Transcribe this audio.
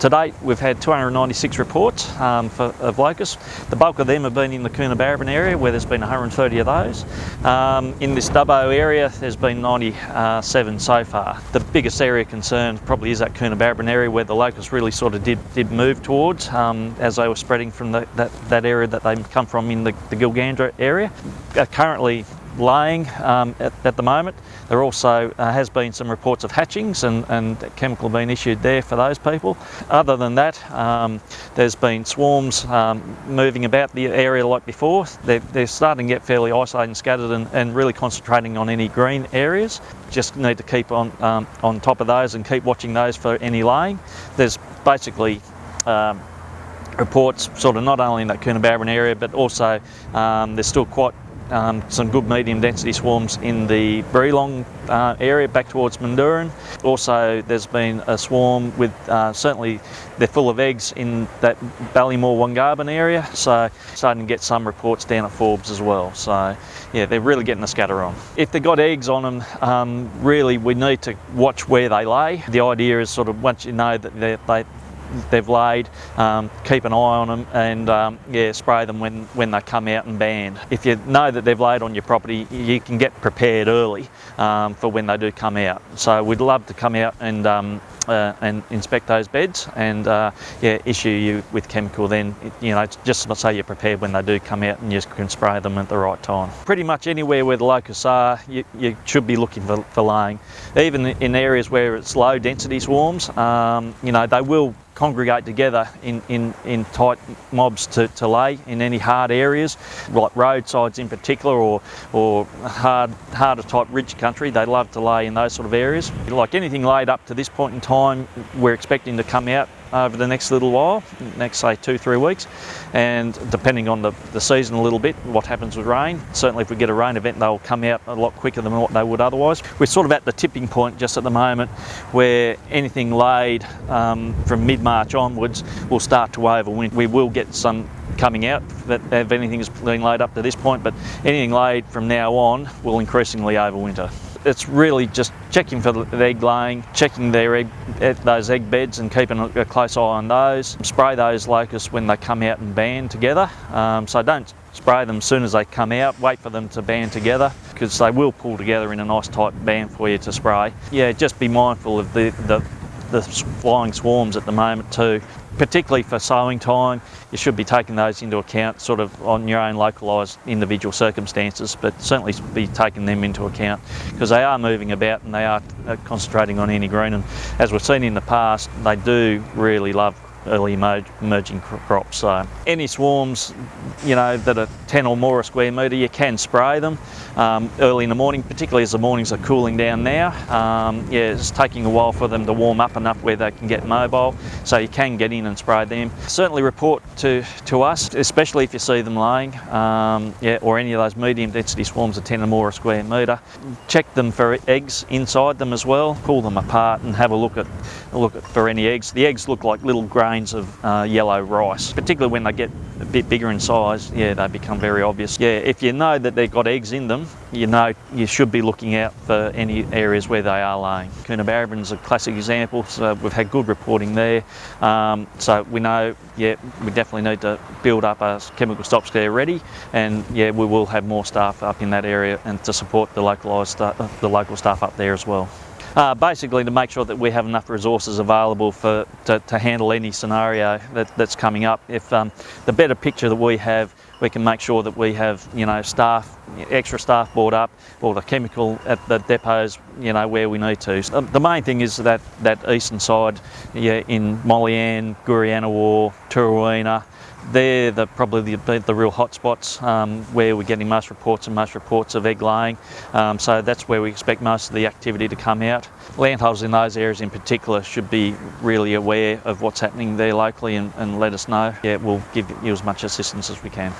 To date, we've had 296 reports um, for, of locusts. The bulk of them have been in the Coonabarabran area where there's been 130 of those. Um, in this Dubbo area, there's been 97 so far. The biggest area of concern probably is that Coonabarabran area where the locusts really sort of did, did move towards um, as they were spreading from the, that, that area that they come from in the, the Gilgandra area. Uh, currently, laying um, at, at, the moment. There also uh, has been some reports of hatchings and, and chemical being issued there for those people. Other than that, um, there's been swarms um, moving about the area like before. They're, they're, starting to get fairly isolated and scattered and, and, really concentrating on any green areas. Just need to keep on, um, on top of those and keep watching those for any laying. There's basically um, reports sort of not only in that Coonabarabran area but also um, there's still quite um, some good medium density swarms in the Breelong uh, area back towards Mendooran. Also there's been a swarm with, uh, certainly they're full of eggs in that Ballimore Wongarbon area so starting to get some reports down at Forbes as well. So yeah, they're really getting the scatter on. If they've got eggs on them, um, really we need to watch where they lay. The idea is sort of once you know that they they've laid, um, keep an eye on them and um, yeah, spray them when, when they come out and band. If you know that they've laid on your property, you can get prepared early um, for when they do come out. So we'd love to come out and um, uh, and inspect those beds and uh, yeah, issue you with chemical then, you know, just so you're prepared when they do come out and you can spray them at the right time. Pretty much anywhere where the locusts are, you, you should be looking for, for laying. Even in areas where it's low density swarms, um, you know, they will congregate together in, in, in tight mobs to, to lay in any hard areas, like roadsides in particular or, or hard, harder type ridge country. They love to lay in those sort of areas. Like anything laid up to this point in time, we're expecting to come out over the next little while, next say two, three weeks. And depending on the, the season a little bit, what happens with rain. Certainly if we get a rain event, they'll come out a lot quicker than what they would otherwise. We're sort of at the tipping point just at the moment where anything laid um, from mid-March onwards will start to overwinter. We will get some coming out that if anything is being laid up to this point, but anything laid from now on will increasingly overwinter it's really just checking for the egg laying, checking their egg, eh, those egg beds and keeping a close eye on those. Spray those locusts when they come out and band together. Um, so don't spray them as soon as they come out, wait for them to band together because they will pull together in a nice tight band for you to spray. Yeah, just be mindful of the, the, the flying swarms at the moment too particularly for sowing time, you should be taking those into account sort of on your own localised individual circumstances, but certainly be taking them into account because they are moving about and they are uh, concentrating on any green and as we've seen in the past, they do really love early emerging crops. So any swarms, you know, that are 10 or more a square metre, you can spray them um, early in the morning, particularly as the mornings are cooling down now. Um, yeah, it's taking a while for them to warm up enough where they can get mobile, so you can get in and spray them. Certainly report to, to us, especially if you see them laying, um, yeah, or any of those medium density swarms of 10 or more a square metre. Check them for eggs inside them as well, pull them apart and have a look at, look at for any eggs. The eggs look like little grains of uh, yellow rice, particularly when they get a bit bigger in size, yeah, they become very obvious. Yeah, if you know that they've got eggs in them, you know you should be looking out for any areas where they are laying. Coonabarabran is a classic example, so we've had good reporting there. Um, so we know, yeah, we definitely need to build up a chemical stop scare ready, and yeah, we will have more staff up in that area and to support the localised, uh, the local staff up there as well. Uh, basically to make sure that we have enough resources available for to, to handle any scenario that, that's coming up. If um, the better picture that we have, we can make sure that we have you know staff, extra staff brought up, or the chemical at the depots you know where we need to. So the main thing is that that eastern side, yeah, in Mollyan, Goorianawa, Tooraweenah, they're the, probably the, the real hotspots um, where we're getting most reports and most reports of egg laying. Um, so that's where we expect most of the activity to come out. Landholders in those areas in particular should be really aware of what's happening there locally and, and let us know. Yeah, we'll give you as much assistance as we can.